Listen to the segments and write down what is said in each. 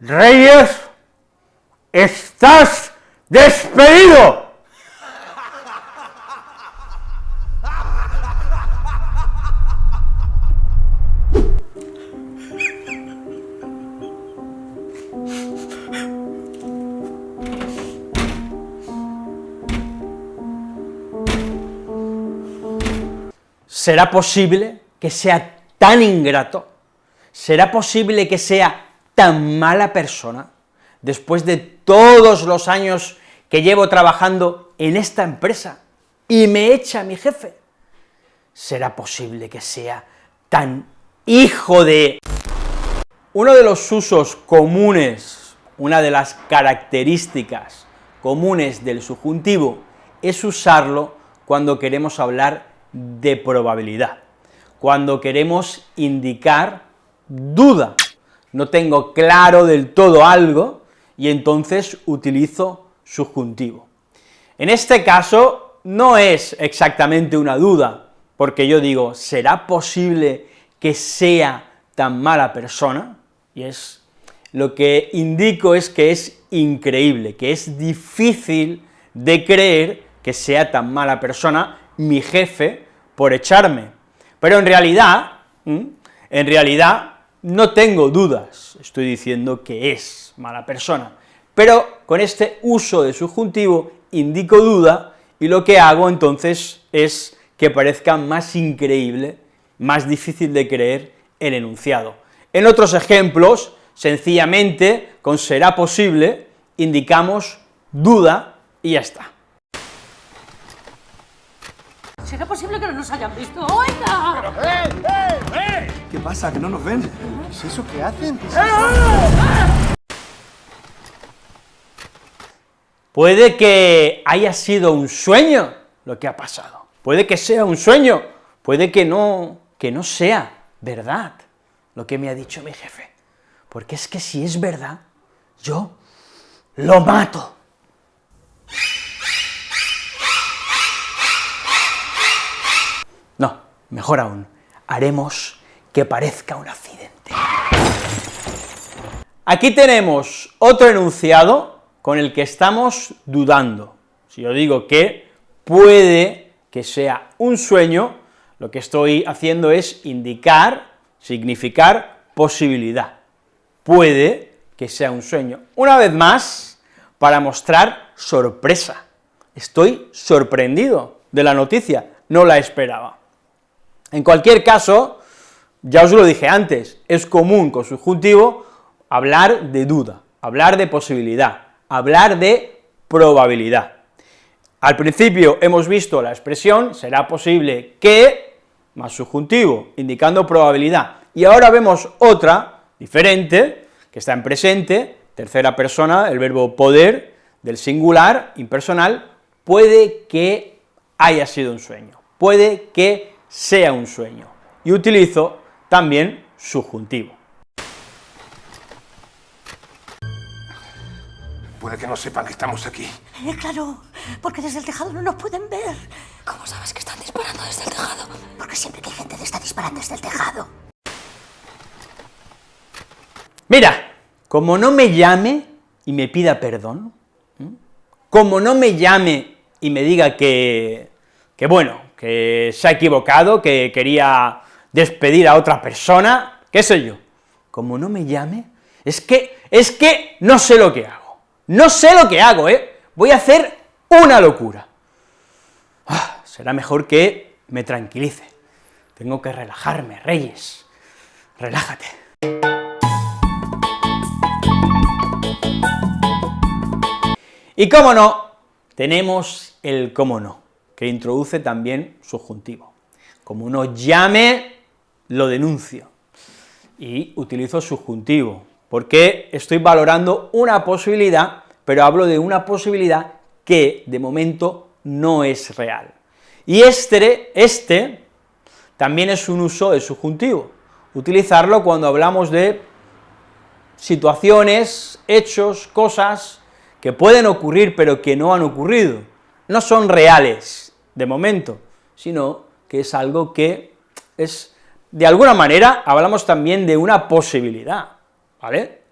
Reyes, estás despedido. ¿Será posible que sea tan ingrato? ¿Será posible que sea tan mala persona después de todos los años que llevo trabajando en esta empresa y me echa mi jefe? ¿Será posible que sea tan hijo de...? Uno de los usos comunes, una de las características comunes del subjuntivo es usarlo cuando queremos hablar de probabilidad, cuando queremos indicar duda, no tengo claro del todo algo, y entonces utilizo subjuntivo. En este caso no es exactamente una duda, porque yo digo, ¿será posible que sea tan mala persona? Y es, lo que indico es que es increíble, que es difícil de creer que sea tan mala persona mi jefe por echarme. Pero en realidad, en realidad, no tengo dudas, estoy diciendo que es mala persona, pero con este uso de subjuntivo indico duda, y lo que hago entonces es que parezca más increíble, más difícil de creer el enunciado. En otros ejemplos, sencillamente, con será posible, indicamos duda y ya está. ¿Será posible que no nos hayan visto? ¡Oiga! ¡Eh, eh, eh! ¿Qué pasa? ¿Que no nos ven? ¿Qué es eso que hacen? Puede que haya sido un sueño lo que ha pasado, puede que sea un sueño, puede que no, que no sea verdad lo que me ha dicho mi jefe, porque es que si es verdad, yo lo mato. No, mejor aún, haremos que parezca un accidente. Aquí tenemos otro enunciado con el que estamos dudando. Si yo digo que puede que sea un sueño, lo que estoy haciendo es indicar, significar posibilidad. Puede que sea un sueño. Una vez más, para mostrar sorpresa. Estoy sorprendido de la noticia, no la esperaba. En cualquier caso, ya os lo dije antes, es común con subjuntivo hablar de duda, hablar de posibilidad, hablar de probabilidad. Al principio hemos visto la expresión será posible que, más subjuntivo, indicando probabilidad, y ahora vemos otra, diferente, que está en presente, tercera persona, el verbo poder, del singular, impersonal, puede que haya sido un sueño, puede que sea un sueño, y utilizo también subjuntivo. Puede que no sepan que estamos aquí. Eh, claro, porque desde el tejado no nos pueden ver. ¿Cómo sabes que están disparando desde el tejado? Porque siempre que hay gente está disparando desde el tejado. Mira, como no me llame y me pida perdón, como no me llame y me diga que, que bueno, que se ha equivocado, que quería despedir a otra persona, qué sé yo, como no me llame, es que, es que no sé lo que hago, no sé lo que hago, ¿eh? Voy a hacer una locura. Ah, será mejor que me tranquilice, tengo que relajarme, Reyes, relájate. Y cómo no, tenemos el cómo no que introduce también subjuntivo. Como uno llame, lo denuncio, y utilizo subjuntivo, porque estoy valorando una posibilidad, pero hablo de una posibilidad que, de momento, no es real. Y este, este también es un uso de subjuntivo, utilizarlo cuando hablamos de situaciones, hechos, cosas que pueden ocurrir pero que no han ocurrido, no son reales, de momento, sino que es algo que es, de alguna manera, hablamos también de una posibilidad, ¿vale?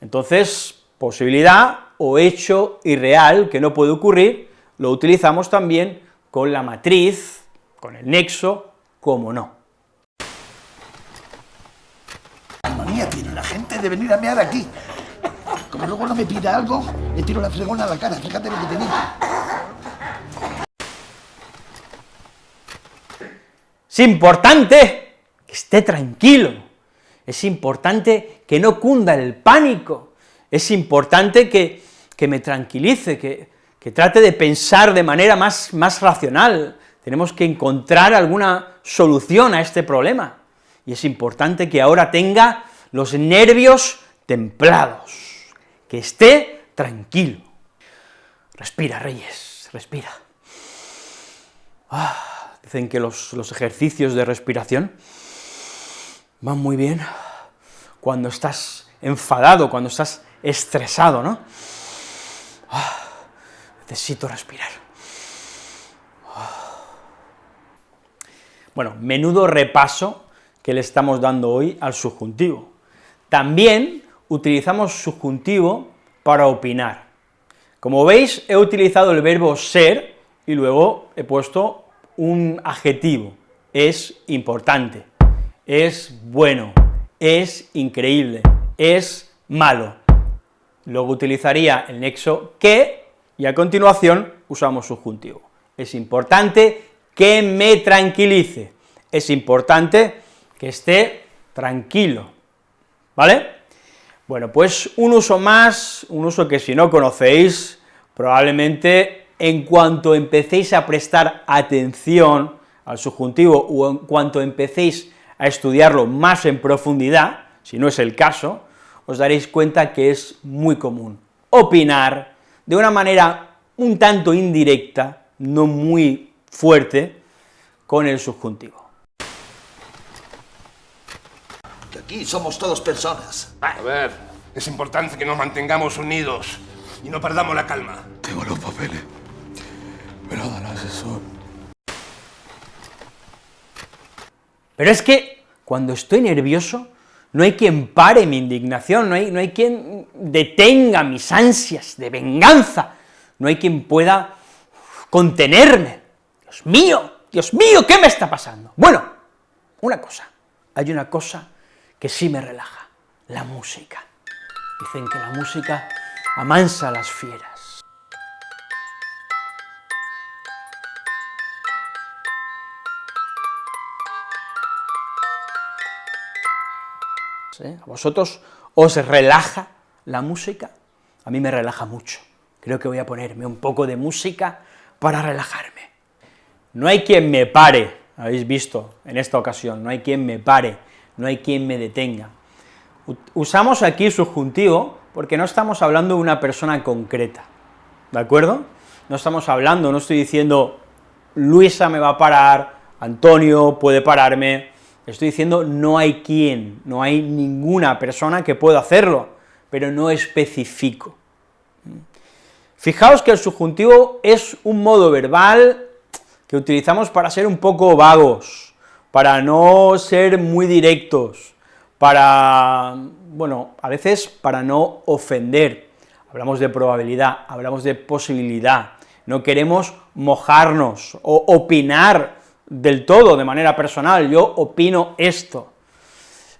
Entonces, posibilidad o hecho irreal que no puede ocurrir, lo utilizamos también con la matriz, con el nexo, como no. manía tiene la gente de venir a mear aquí. Como luego no me pida algo, le tiro la fregona a la cara, fíjate lo que te digo. Es importante que esté tranquilo, es importante que no cunda el pánico, es importante que, me tranquilice, que, que, trate de pensar de manera más, más racional, tenemos que encontrar alguna solución a este problema, y es importante que ahora tenga los nervios templados, que esté tranquilo. Respira, Reyes, respira. Ah, dicen que los, los ejercicios de respiración van muy bien cuando estás enfadado, cuando estás estresado, ¿no? Ah, necesito respirar. Bueno, menudo repaso que le estamos dando hoy al subjuntivo. También utilizamos subjuntivo para opinar. Como veis, he utilizado el verbo ser y luego he puesto un adjetivo, es importante, es bueno, es increíble, es malo. Luego utilizaría el nexo que, y a continuación usamos subjuntivo. Es importante que me tranquilice, es importante que esté tranquilo, ¿vale? Bueno, pues un uso más, un uso que si no conocéis, probablemente en cuanto empecéis a prestar atención al subjuntivo o en cuanto empecéis a estudiarlo más en profundidad, si no es el caso, os daréis cuenta que es muy común opinar de una manera un tanto indirecta, no muy fuerte, con el subjuntivo. Aquí somos todos personas. A ver, es importante que nos mantengamos unidos y no perdamos la calma. Tengo los papeles. Me lo da el asesor. Pero es que cuando estoy nervioso, no hay quien pare mi indignación, no hay, no hay quien detenga mis ansias de venganza, no hay quien pueda contenerme. Dios mío, Dios mío, ¿qué me está pasando? Bueno, una cosa, hay una cosa que sí me relaja, la música. Dicen que la música amansa a las fieras. ¿A vosotros os relaja la música? A mí me relaja mucho. Creo que voy a ponerme un poco de música para relajarme. No hay quien me pare, habéis visto en esta ocasión, no hay quien me pare no hay quien me detenga. Usamos aquí subjuntivo porque no estamos hablando de una persona concreta, ¿de acuerdo? No estamos hablando, no estoy diciendo Luisa me va a parar, Antonio puede pararme, estoy diciendo no hay quien, no hay ninguna persona que pueda hacerlo, pero no especifico. Fijaos que el subjuntivo es un modo verbal que utilizamos para ser un poco vagos, para no ser muy directos, para, bueno, a veces para no ofender, hablamos de probabilidad, hablamos de posibilidad, no queremos mojarnos o opinar del todo de manera personal, yo opino esto,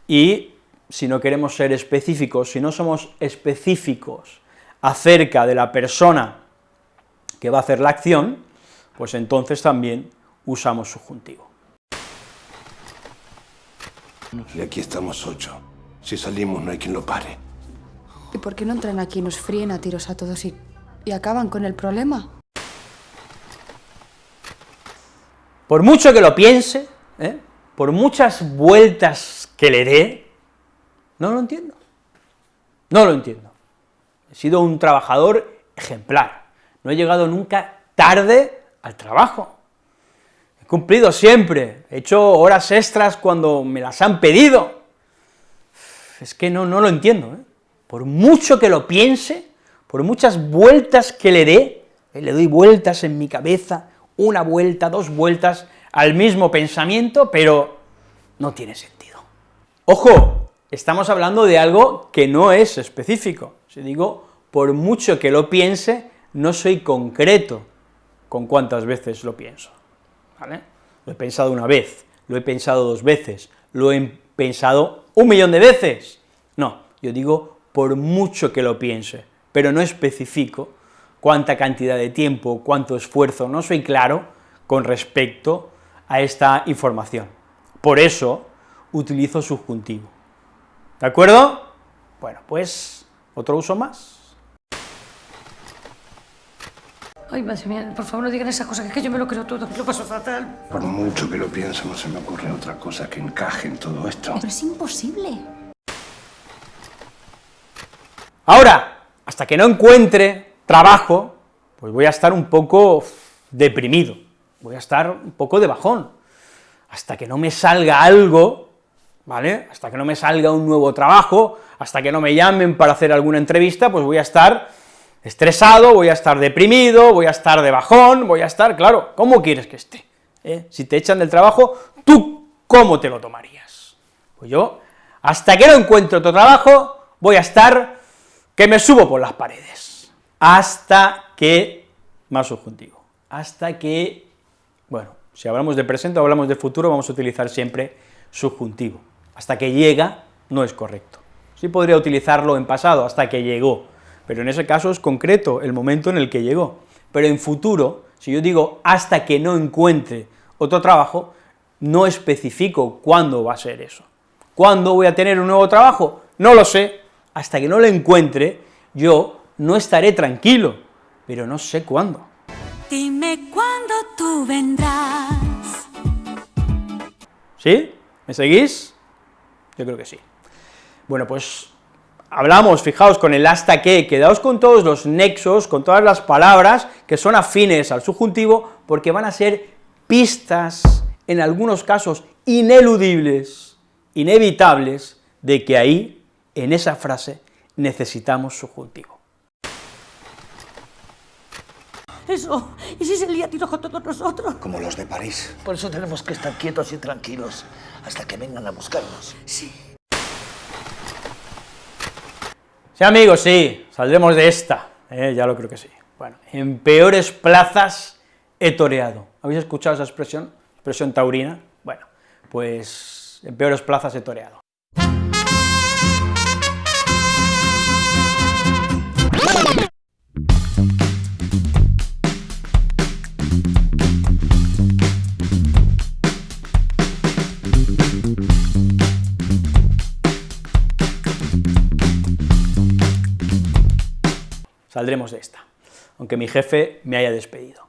y si no queremos ser específicos, si no somos específicos acerca de la persona que va a hacer la acción, pues entonces también usamos subjuntivo. Y aquí estamos ocho. Si salimos no hay quien lo pare. ¿Y por qué no entran aquí y nos fríen a tiros a todos y, y acaban con el problema? Por mucho que lo piense, ¿eh? por muchas vueltas que le dé, no lo entiendo. No lo entiendo. He sido un trabajador ejemplar. No he llegado nunca tarde al trabajo cumplido siempre, he hecho horas extras cuando me las han pedido. Es que no, no lo entiendo, ¿eh? por mucho que lo piense, por muchas vueltas que le dé, eh, le doy vueltas en mi cabeza, una vuelta, dos vueltas, al mismo pensamiento, pero no tiene sentido. Ojo, estamos hablando de algo que no es específico. Si digo, por mucho que lo piense, no soy concreto con cuántas veces lo pienso. Lo he pensado una vez, lo he pensado dos veces, lo he pensado un millón de veces. No, yo digo por mucho que lo piense, pero no especifico cuánta cantidad de tiempo, cuánto esfuerzo, no soy claro con respecto a esta información. Por eso utilizo subjuntivo. ¿De acuerdo? Bueno, pues, otro uso más. Ay, madre mía, por favor no digan esas cosas, que es que yo me lo creo todo, lo paso fatal. Por mucho que lo pienso, no se me ocurre otra cosa que encaje en todo esto. Pero es imposible. Ahora, hasta que no encuentre trabajo, pues voy a estar un poco deprimido, voy a estar un poco de bajón, hasta que no me salga algo, ¿vale?, hasta que no me salga un nuevo trabajo, hasta que no me llamen para hacer alguna entrevista, pues voy a estar estresado, voy a estar deprimido, voy a estar de bajón, voy a estar, claro, ¿cómo quieres que esté? ¿Eh? Si te echan del trabajo, ¿tú cómo te lo tomarías? Pues yo, hasta que no encuentro otro trabajo, voy a estar que me subo por las paredes, hasta que, más subjuntivo, hasta que, bueno, si hablamos de presente o hablamos de futuro, vamos a utilizar siempre subjuntivo, hasta que llega no es correcto, sí podría utilizarlo en pasado, hasta que llegó, pero en ese caso es concreto el momento en el que llegó. Pero en futuro, si yo digo hasta que no encuentre otro trabajo, no especifico cuándo va a ser eso. ¿Cuándo voy a tener un nuevo trabajo? No lo sé, hasta que no lo encuentre, yo no estaré tranquilo, pero no sé cuándo. Dime cuándo tú vendrás. ¿Sí? ¿Me seguís? Yo creo que sí. Bueno, pues hablamos, fijaos, con el hasta que, quedaos con todos los nexos, con todas las palabras que son afines al subjuntivo, porque van a ser pistas, en algunos casos ineludibles, inevitables, de que ahí, en esa frase, necesitamos subjuntivo. Eso, ¿y si se lía tiros con todos nosotros? Como los de París. Por eso tenemos que estar quietos y tranquilos hasta que vengan a buscarnos. Sí. Sí, amigos, sí, saldremos de esta, eh, ya lo creo que sí. Bueno, en peores plazas he toreado. ¿Habéis escuchado esa expresión? Expresión taurina. Bueno, pues en peores plazas he toreado. Saldremos de esta, aunque mi jefe me haya despedido.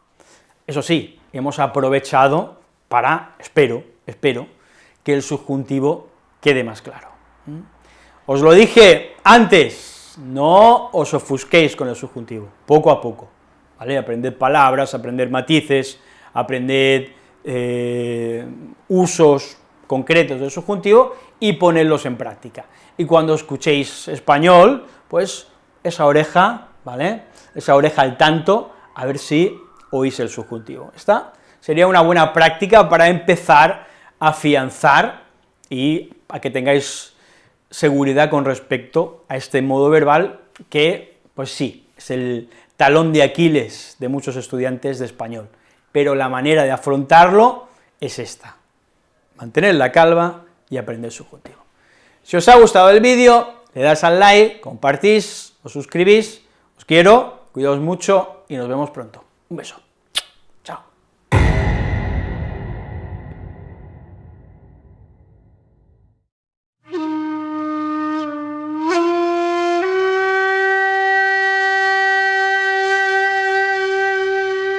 Eso sí, hemos aprovechado para, espero, espero, que el subjuntivo quede más claro. ¿Mm? Os lo dije antes, no os ofusquéis con el subjuntivo, poco a poco, ¿vale? Aprended palabras, aprender matices, aprended eh, usos concretos del subjuntivo y ponedlos en práctica. Y cuando escuchéis español, pues esa oreja ¿vale? Esa oreja al tanto, a ver si oís el subjuntivo. Esta sería una buena práctica para empezar a afianzar y a que tengáis seguridad con respecto a este modo verbal que, pues sí, es el talón de Aquiles de muchos estudiantes de español, pero la manera de afrontarlo es esta, mantener la calma y aprender subjuntivo. Si os ha gustado el vídeo, le das al like, compartís, os suscribís, quiero, cuidaos mucho y nos vemos pronto. Un beso.